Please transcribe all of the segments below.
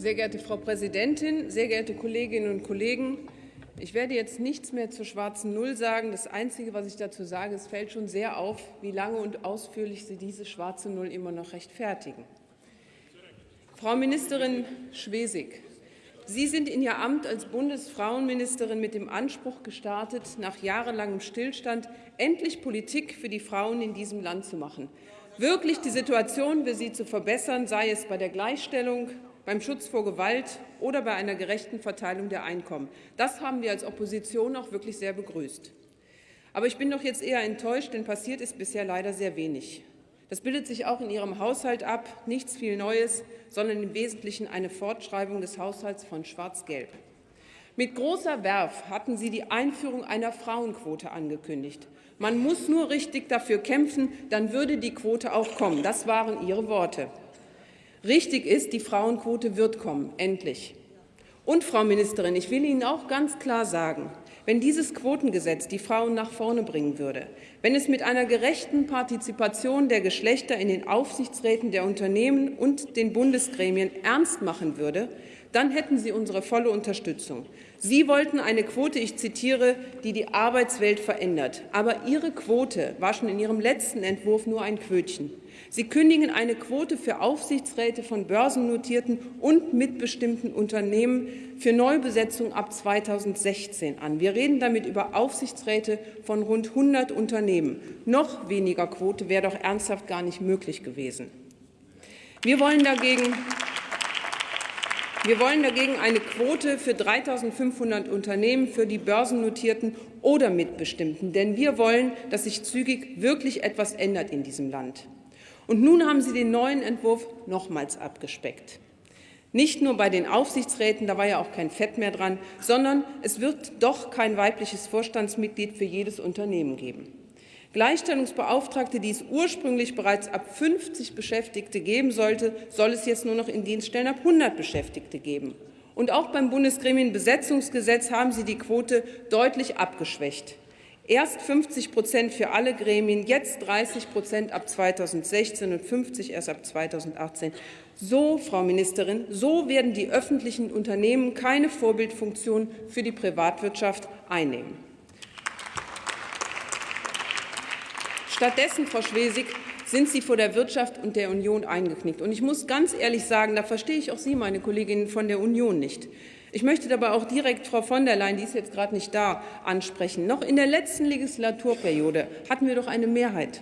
Sehr geehrte Frau Präsidentin, sehr geehrte Kolleginnen und Kollegen! Ich werde jetzt nichts mehr zur schwarzen Null sagen. Das Einzige, was ich dazu sage, es fällt schon sehr auf, wie lange und ausführlich Sie diese schwarze Null immer noch rechtfertigen. Frau Ministerin Schwesig, Sie sind in Ihr Amt als Bundesfrauenministerin mit dem Anspruch gestartet, nach jahrelangem Stillstand endlich Politik für die Frauen in diesem Land zu machen. Wirklich die Situation für sie zu verbessern, sei es bei der Gleichstellung, beim Schutz vor Gewalt oder bei einer gerechten Verteilung der Einkommen. Das haben wir als Opposition auch wirklich sehr begrüßt. Aber ich bin doch jetzt eher enttäuscht, denn passiert ist bisher leider sehr wenig. Das bildet sich auch in Ihrem Haushalt ab, nichts viel Neues, sondern im Wesentlichen eine Fortschreibung des Haushalts von Schwarz-Gelb. Mit großer Werf hatten Sie die Einführung einer Frauenquote angekündigt. Man muss nur richtig dafür kämpfen, dann würde die Quote auch kommen. Das waren Ihre Worte. Richtig ist, die Frauenquote wird kommen, endlich. Und, Frau Ministerin, ich will Ihnen auch ganz klar sagen, wenn dieses Quotengesetz die Frauen nach vorne bringen würde, wenn es mit einer gerechten Partizipation der Geschlechter in den Aufsichtsräten der Unternehmen und den Bundesgremien ernst machen würde, dann hätten Sie unsere volle Unterstützung. Sie wollten eine Quote, ich zitiere, die die Arbeitswelt verändert. Aber Ihre Quote war schon in Ihrem letzten Entwurf nur ein Quötchen. Sie kündigen eine Quote für Aufsichtsräte von börsennotierten und mitbestimmten Unternehmen für Neubesetzung ab 2016 an. Wir reden damit über Aufsichtsräte von rund 100 Unternehmen. Noch weniger Quote wäre doch ernsthaft gar nicht möglich gewesen. Wir wollen dagegen wir wollen dagegen eine Quote für 3.500 Unternehmen, für die börsennotierten oder mitbestimmten. Denn wir wollen, dass sich zügig wirklich etwas ändert in diesem Land. Und nun haben Sie den neuen Entwurf nochmals abgespeckt. Nicht nur bei den Aufsichtsräten, da war ja auch kein Fett mehr dran, sondern es wird doch kein weibliches Vorstandsmitglied für jedes Unternehmen geben. Gleichstellungsbeauftragte, die es ursprünglich bereits ab 50 Beschäftigte geben sollte, soll es jetzt nur noch in Dienststellen ab 100 Beschäftigte geben. Und auch beim Bundesgremienbesetzungsgesetz haben Sie die Quote deutlich abgeschwächt. Erst 50 Prozent für alle Gremien, jetzt 30 Prozent ab 2016 und 50 erst ab 2018. So, Frau Ministerin, so werden die öffentlichen Unternehmen keine Vorbildfunktion für die Privatwirtschaft einnehmen. Stattdessen, Frau Schwesig, sind Sie vor der Wirtschaft und der Union eingeknickt. Und ich muss ganz ehrlich sagen, da verstehe ich auch Sie, meine Kolleginnen von der Union, nicht. Ich möchte dabei auch direkt Frau von der Leyen, die ist jetzt gerade nicht da, ansprechen. Noch in der letzten Legislaturperiode hatten wir doch eine Mehrheit.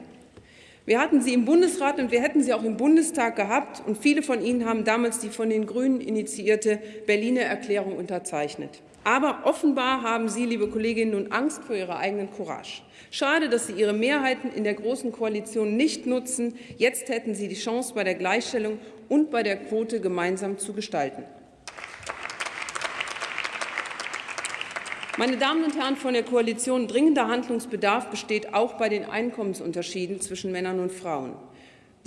Wir hatten sie im Bundesrat und wir hätten sie auch im Bundestag gehabt. Und viele von Ihnen haben damals die von den Grünen initiierte Berliner Erklärung unterzeichnet. Aber offenbar haben Sie, liebe Kolleginnen, nun Angst vor Ihrer eigenen Courage. Schade, dass Sie Ihre Mehrheiten in der Großen Koalition nicht nutzen. Jetzt hätten Sie die Chance, bei der Gleichstellung und bei der Quote gemeinsam zu gestalten. Meine Damen und Herren von der Koalition, dringender Handlungsbedarf besteht auch bei den Einkommensunterschieden zwischen Männern und Frauen.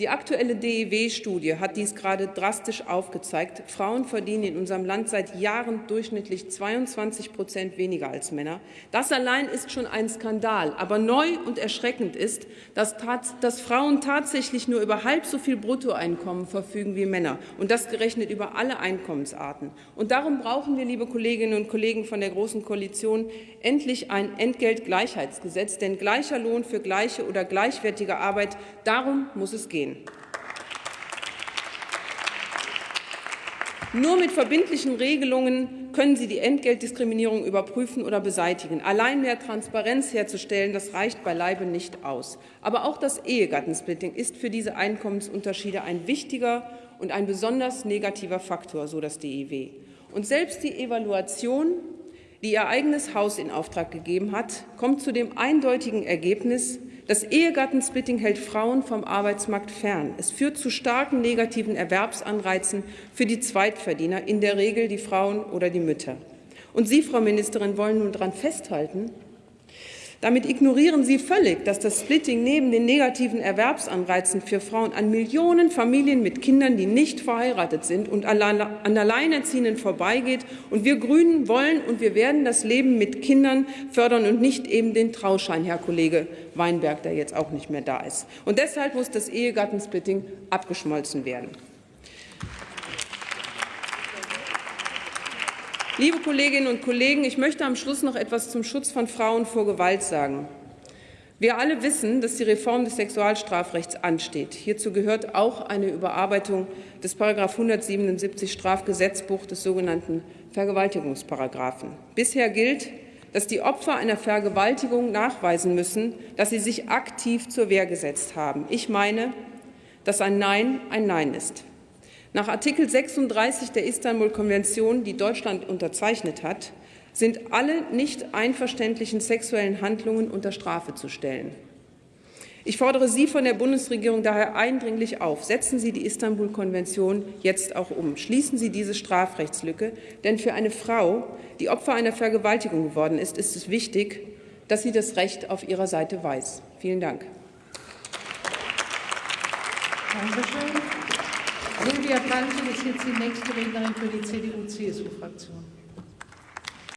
Die aktuelle DEW-Studie hat dies gerade drastisch aufgezeigt. Frauen verdienen in unserem Land seit Jahren durchschnittlich 22 Prozent weniger als Männer. Das allein ist schon ein Skandal. Aber neu und erschreckend ist, dass, dass Frauen tatsächlich nur über halb so viel Bruttoeinkommen verfügen wie Männer, und das gerechnet über alle Einkommensarten. Und darum brauchen wir, liebe Kolleginnen und Kollegen von der Großen Koalition, endlich ein Entgeltgleichheitsgesetz. Denn gleicher Lohn für gleiche oder gleichwertige Arbeit, darum muss es gehen gehen. Nur mit verbindlichen Regelungen können Sie die Entgeltdiskriminierung überprüfen oder beseitigen. Allein mehr Transparenz herzustellen, das reicht beileibe nicht aus. Aber auch das Ehegattensplitting ist für diese Einkommensunterschiede ein wichtiger und ein besonders negativer Faktor, so das DIW. Und selbst die Evaluation, die ihr eigenes Haus in Auftrag gegeben hat, kommt zu dem eindeutigen Ergebnis, das Ehegattensplitting hält Frauen vom Arbeitsmarkt fern. Es führt zu starken negativen Erwerbsanreizen für die Zweitverdiener, in der Regel die Frauen oder die Mütter. Und Sie, Frau Ministerin, wollen nun daran festhalten, damit ignorieren Sie völlig, dass das Splitting neben den negativen Erwerbsanreizen für Frauen an Millionen Familien mit Kindern, die nicht verheiratet sind und an Alleinerziehenden vorbeigeht. Und wir Grünen wollen und wir werden das Leben mit Kindern fördern und nicht eben den Trauschein, Herr Kollege Weinberg, der jetzt auch nicht mehr da ist. Und deshalb muss das Ehegattensplitting abgeschmolzen werden. Liebe Kolleginnen und Kollegen, ich möchte am Schluss noch etwas zum Schutz von Frauen vor Gewalt sagen. Wir alle wissen, dass die Reform des Sexualstrafrechts ansteht. Hierzu gehört auch eine Überarbeitung des § 177 Strafgesetzbuch des sogenannten Vergewaltigungsparagraphen. Bisher gilt, dass die Opfer einer Vergewaltigung nachweisen müssen, dass sie sich aktiv zur Wehr gesetzt haben. Ich meine, dass ein Nein ein Nein ist. Nach Artikel 36 der Istanbul-Konvention, die Deutschland unterzeichnet hat, sind alle nicht einverständlichen sexuellen Handlungen unter Strafe zu stellen. Ich fordere Sie von der Bundesregierung daher eindringlich auf, setzen Sie die Istanbul-Konvention jetzt auch um. Schließen Sie diese Strafrechtslücke, denn für eine Frau, die Opfer einer Vergewaltigung geworden ist, ist es wichtig, dass sie das Recht auf ihrer Seite weiß. Vielen Dank. Dankeschön. Silvia Pantel ist jetzt die nächste Rednerin für die CDU-CSU-Fraktion.